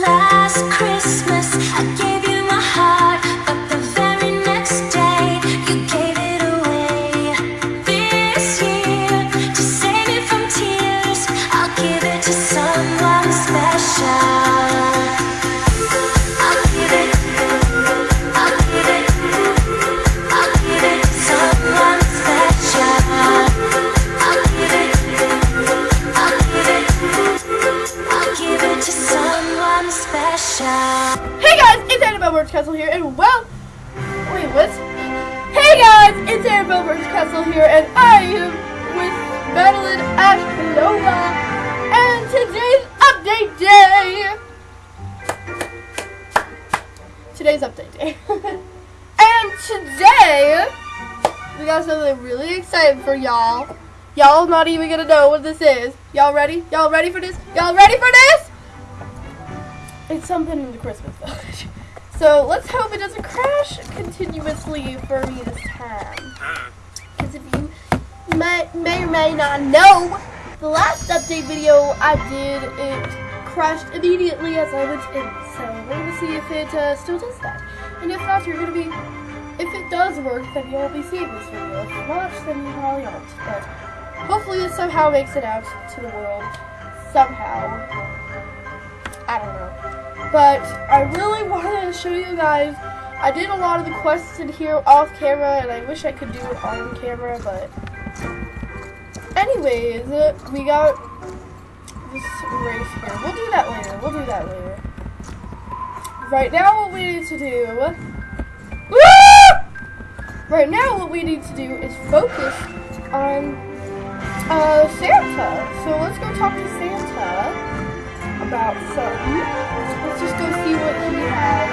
Last Christmas, I gave you my heart, it's Castle here, and well, wait, what? Hey guys, it's Annabelle Birch Castle here, and I am with Madeline Ashkanova, and today's update day. Today's update day, and today we got something really exciting for y'all. Y'all not even gonna know what this is. Y'all ready? Y'all ready for this? Y'all ready for this? It's something in the Christmas village. So let's hope it doesn't crash continuously for me this time. Because if you may, may or may not know, the last update video I did, it crashed immediately as I went in. So we're going to see if it uh, still does that. And if not, you're going to be, if it does work, then you'll be seeing this video. If not, then you probably aren't. But hopefully it somehow makes it out to the world. Somehow. I don't know. But I really wanted to show you guys. I did a lot of the quests in here off camera, and I wish I could do it on camera, but. Anyways, we got this race here. We'll do that later. We'll do that later. Right now, what we need to do. Right now, what we need to do is focus on uh, Santa. So let's go talk to Santa about something. Let's just go see what he has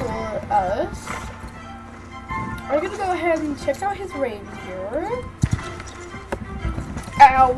for us. I'm gonna go ahead and check out his reindeer. Ow!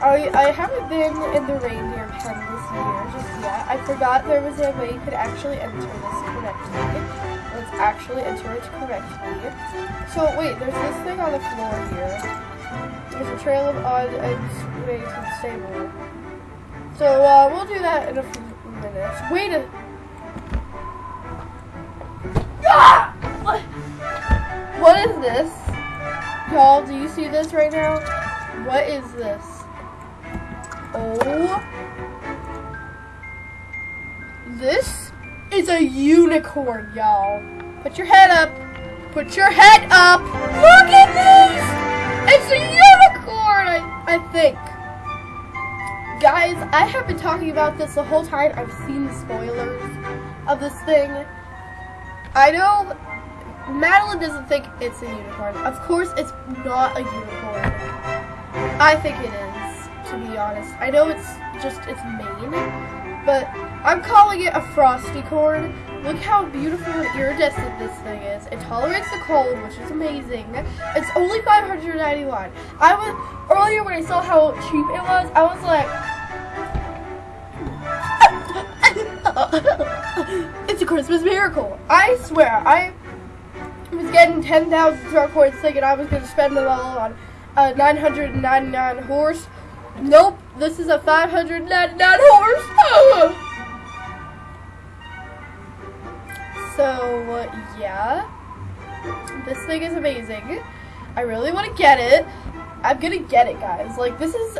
I, I haven't been in the reindeer pen this year just yet. I forgot there was a way you could actually enter this correctly. Let's actually enter it correctly. So wait, there's this thing on the floor here. There's a trail of odd eggs to the stable. So uh, we'll do that in a few minutes. Wait a. Ah! What? What is this? Y'all, do you see this right now? What is this? Oh. This is a unicorn, y'all. Put your head up. Put your head up. Look at this. It's a unicorn, I, I think. Guys, I have been talking about this the whole time. I've seen the spoilers of this thing. I know Madeline doesn't think it's a unicorn. Of course, it's not a unicorn. I think it is, to be honest. I know it's just its mane, but I'm calling it a frosty corn. Look how beautiful and iridescent this thing is. It tolerates the cold, which is amazing. It's only 591. I was earlier when I saw how cheap it was, I was like, it's a Christmas miracle. I swear, I was getting 10,000 star coins thinking I was going to spend them all on a 999 horse. Nope, this is a 599 horse. so, yeah. This thing is amazing. I really want to get it. I'm going to get it, guys. Like, this is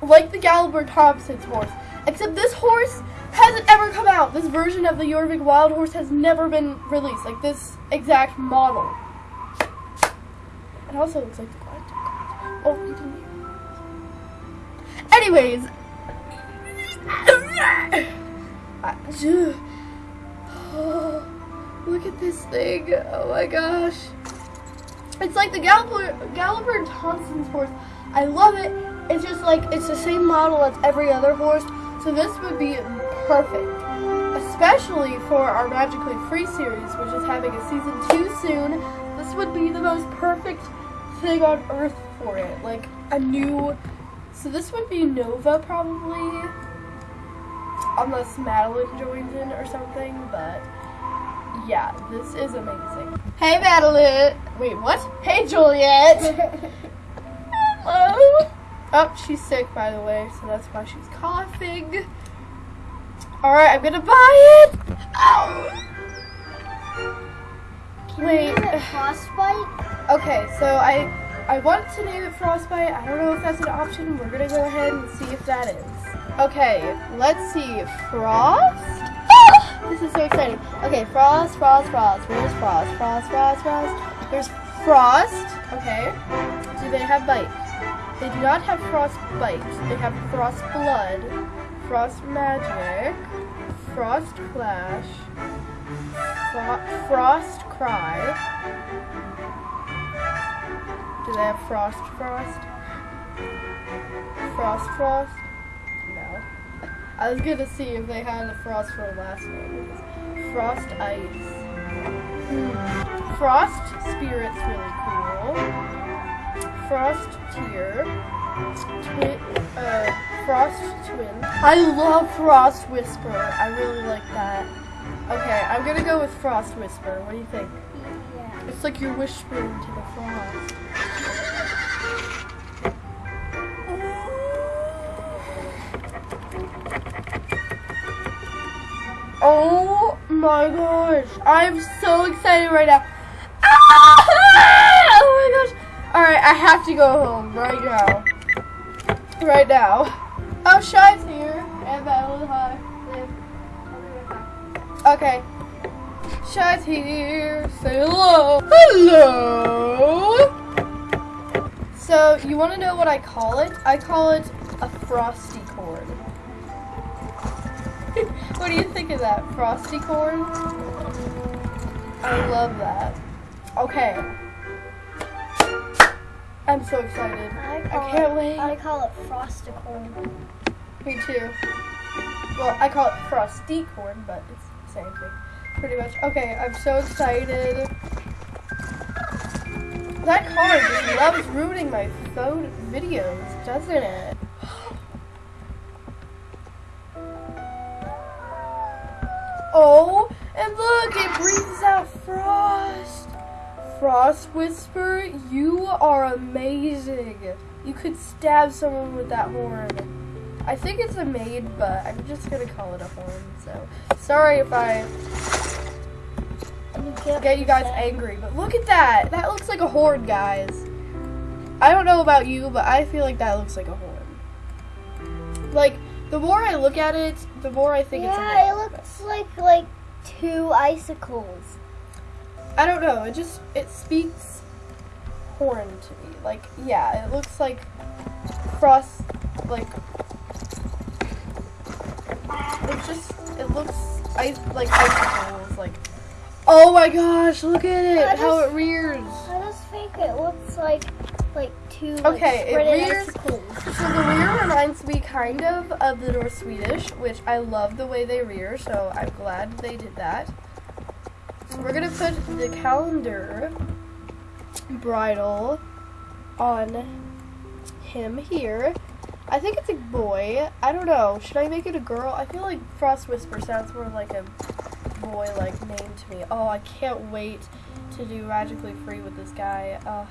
like the Gallagher Thompson's horse. Except this horse hasn't ever come out. This version of the Jorvik Wild Horse has never been released. Like this exact model. It also looks like the Galactic. Oh, you didn't Anyways. Oh, look at this thing. Oh my gosh. It's like the Galloper, Gallagher Thompson's horse. I love it. It's just like, it's the same model as every other horse. So this would be perfect, especially for our Magically Free series, which is having a season two soon. This would be the most perfect thing on earth for it, like a new. So this would be Nova probably, unless Madeline joins in or something. But yeah, this is amazing. Hey Madeline. Wait, what? Hey Juliet. Hello. Oh, she's sick, by the way, so that's why she's coughing. Alright, I'm gonna buy it! Ow. Can Wait. you name it frostbite? Okay, so I I wanted to name it Frostbite. I don't know if that's an option. We're gonna go ahead and see if that is. Okay, let's see. Frost? This is so exciting. Okay, Frost, Frost, Frost. Where's Frost? Frost, Frost, Frost. There's Frost. Okay. Do they have bite? They do not have Frost Bite. They have Frost Blood, Frost Magic, Frost Clash, Fro- Frost Cry. Do they have Frost Frost? Frost Frost? No. I was gonna see if they had a Frost for a last name. Frost Ice. Hmm. Frost Spirit's really cool. Frost Tear. Twi- uh, Frost Twin. I love Frost Whisper. I really like that. Okay, I'm gonna go with Frost Whisper. What do you think? Yeah. It's like you're whispering to the frost. Oh my gosh. I'm so excited right now. Ah! Oh my gosh. Alright, I have to go home right now. Right now. Oh, Shy's here. And Madeline, hi. Liv. I'll be right. Okay. Shy's here. Say hello. Hello. So, you want to know what I call it? I call it a frosty corn. what do you think of that? Frosty corn? I love that. Okay. I'm so excited. I call can't it, wait. I call it frosticorn. Me too. Well, I call it frosty corn, but it's the same thing. Pretty much. Okay, I'm so excited. That car just loves ruining my phone videos, doesn't it? Oh, and look, it breathes out frost. Frost Whisper, you are amazing. You could stab someone with that horn. I think it's a maid, but I'm just gonna call it a horn. So sorry if I You get, you guys angry, but look at that. That looks like a horn, guys. I don't know about you, but I feel like that looks like a horn. Like the more I look at it, the more I think it's a Yeah, it looks like like two icicles. I don't know. It just it speaks horn to me. Like yeah, it looks like frost. Like it's just it looks ice like icicles. Like oh my gosh, look at it I how it rears. I just think it looks like like two like, Okay, it rears- icicles. So the rear reminds me kind of of the North Swedish, which I love the way they rear. So I'm glad they did that. We're gonna put the calendar bridle on him here. I think it's a boy. I don't know. Should I make it a girl? I feel like Frost Whisper sounds more like a boy like name to me. Oh, I can't wait to do Magically Free with this guy. Uh,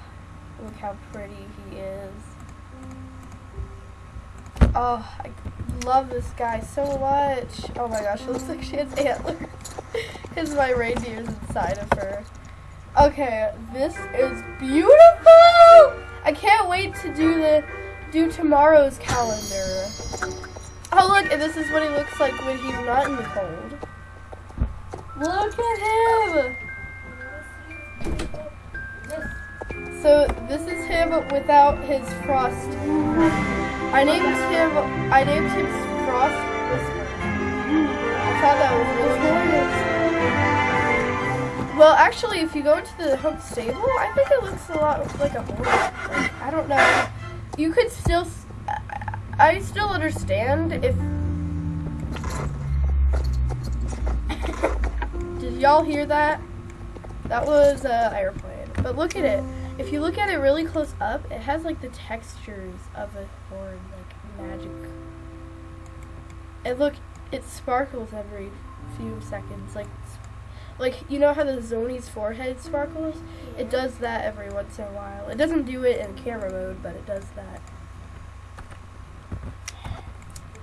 look how pretty he is. Oh, I love this guy so much. Oh my gosh, it looks like she has antlers. Because my reindeer's inside of her. Okay, this is beautiful! I can't wait to do the do tomorrow's calendar. Oh look, and this is what he looks like when he's not in the cold. Look at him! So this is him without his frost. I named him. I named him Frost Whisper. I thought that was really actually, if you go into the home stable, I think it looks a lot like a horse. Like, I don't know. You could still. I still understand if. Did y'all hear that? That was an airplane. But look at it. If you look at it really close up, it has like the textures of a horn, like magic. And look, it sparkles every few seconds, like, like you know how the Zoni's forehead sparkles? It does that every once in a while. It doesn't do it in camera mode, but it does that.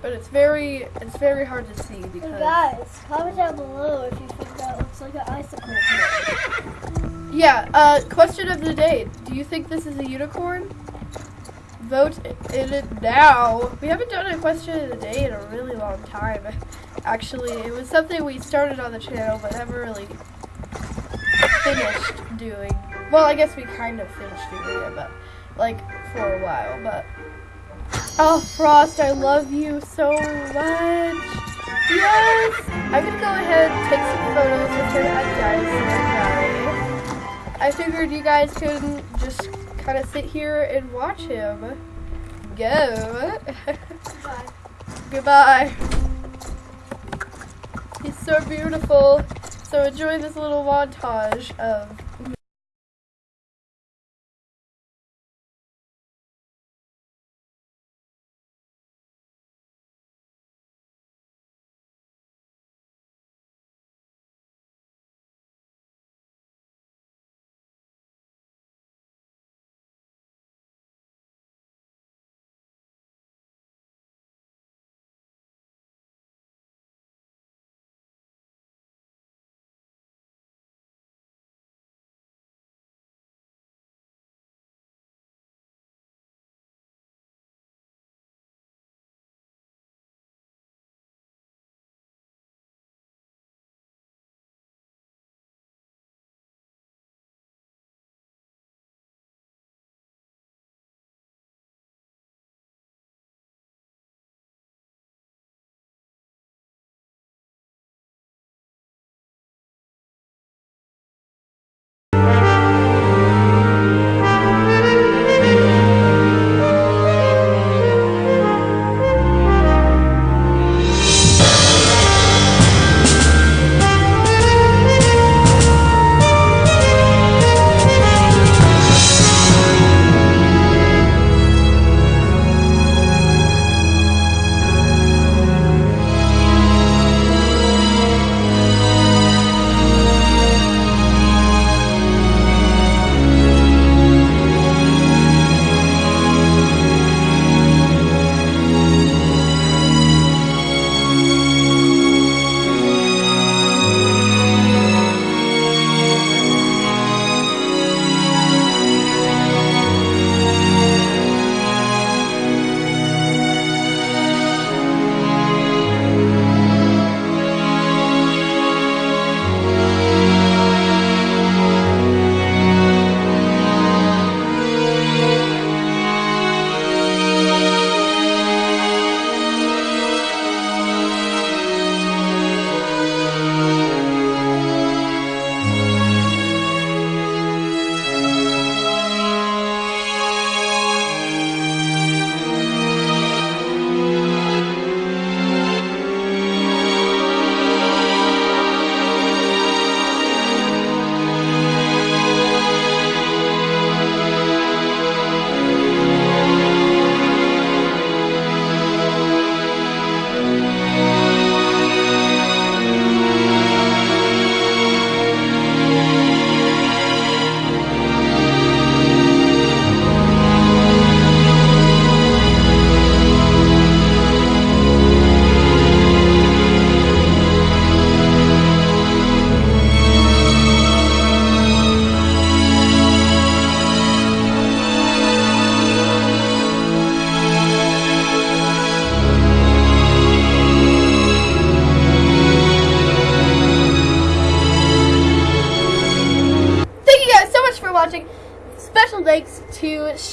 but it's very it's very hard to see because guys, comment down below if you think that looks like an icicle. yeah. Uh, question of the day: Do you think this is a unicorn? Vote in it now. We haven't done a question of the day in a really long time. Actually, it was something we started on the channel but never really finished doing. Well, I guess we kind of finished doing it, but like for a while. But oh, Frost, I love you so much. Yes, I'm gonna go ahead and take some photos with her at I figured you guys could just kind of sit here and watch him. Go. Goodbye. He's so beautiful. So enjoy this little montage of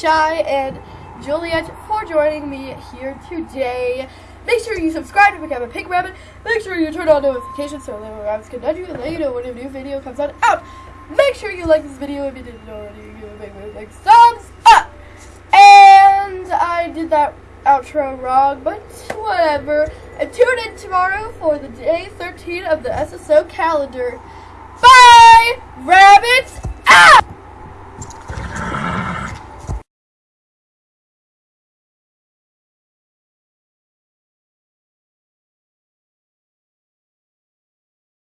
Shy and Juliet for joining me here today. Make sure you subscribe to become a pink rabbit. Make sure you turn on notifications so little rabbits can nudge you and let you know when a new video comes out. Make sure you like this video if you didn't already. Give a big, big, big thumbs up. And I did that outro wrong, but whatever. And tune in tomorrow for the day 13 of the SSO calendar. Bye, Red.